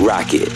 Rocket.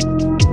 you